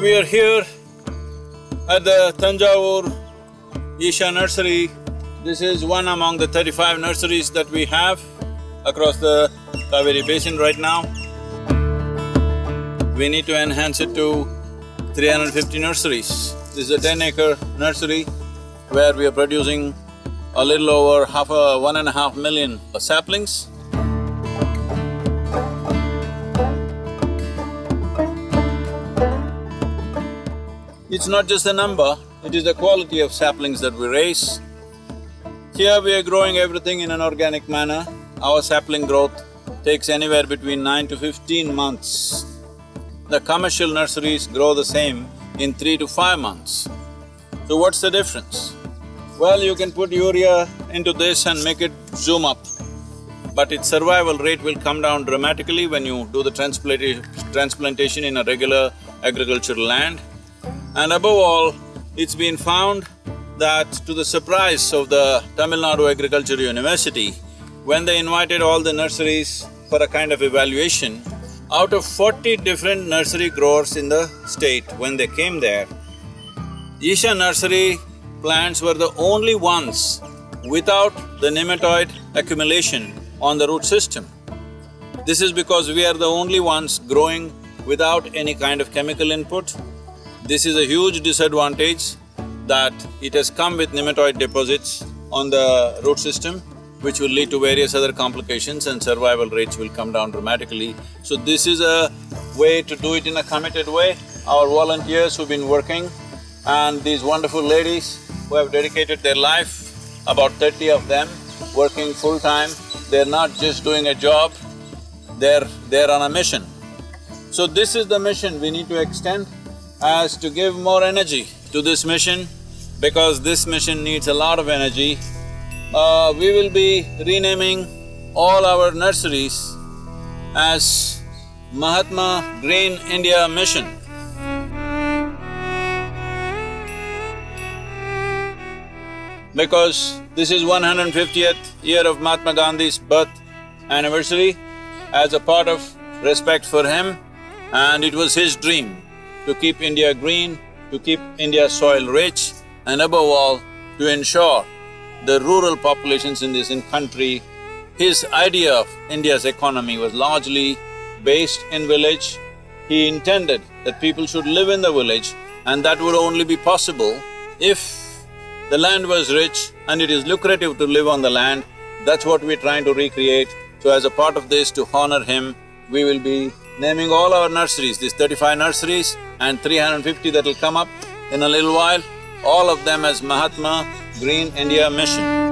We are here at the Tanjavur Isha Nursery. This is one among the thirty-five nurseries that we have across the Kaveri Basin right now. We need to enhance it to 350 nurseries. This is a ten-acre nursery where we are producing a little over half a… one and a half million saplings. It's not just the number, it is the quality of saplings that we raise. Here we are growing everything in an organic manner. Our sapling growth takes anywhere between nine to fifteen months. The commercial nurseries grow the same in three to five months. So what's the difference? Well, you can put urea into this and make it zoom up, but its survival rate will come down dramatically when you do the transplantation in a regular agricultural land. And above all, it's been found that to the surprise of the Tamil Nadu Agriculture University, when they invited all the nurseries for a kind of evaluation, out of forty different nursery growers in the state, when they came there, Isha nursery plants were the only ones without the nematode accumulation on the root system. This is because we are the only ones growing without any kind of chemical input, this is a huge disadvantage that it has come with nematode deposits on the root system, which will lead to various other complications and survival rates will come down dramatically. So this is a way to do it in a committed way. Our volunteers who've been working and these wonderful ladies who have dedicated their life, about thirty of them, working full-time, they're not just doing a job, they're… they're on a mission. So this is the mission we need to extend as to give more energy to this mission, because this mission needs a lot of energy, uh, we will be renaming all our nurseries as Mahatma Green India Mission. Because this is 150th year of Mahatma Gandhi's birth anniversary, as a part of respect for him, and it was his dream to keep India green, to keep India soil rich, and above all, to ensure the rural populations in this in country. His idea of India's economy was largely based in village. He intended that people should live in the village and that would only be possible if the land was rich and it is lucrative to live on the land. That's what we're trying to recreate. So as a part of this, to honor him, we will be naming all our nurseries, these thirty-five nurseries and 350 that'll come up in a little while, all of them as Mahatma Green India Mission.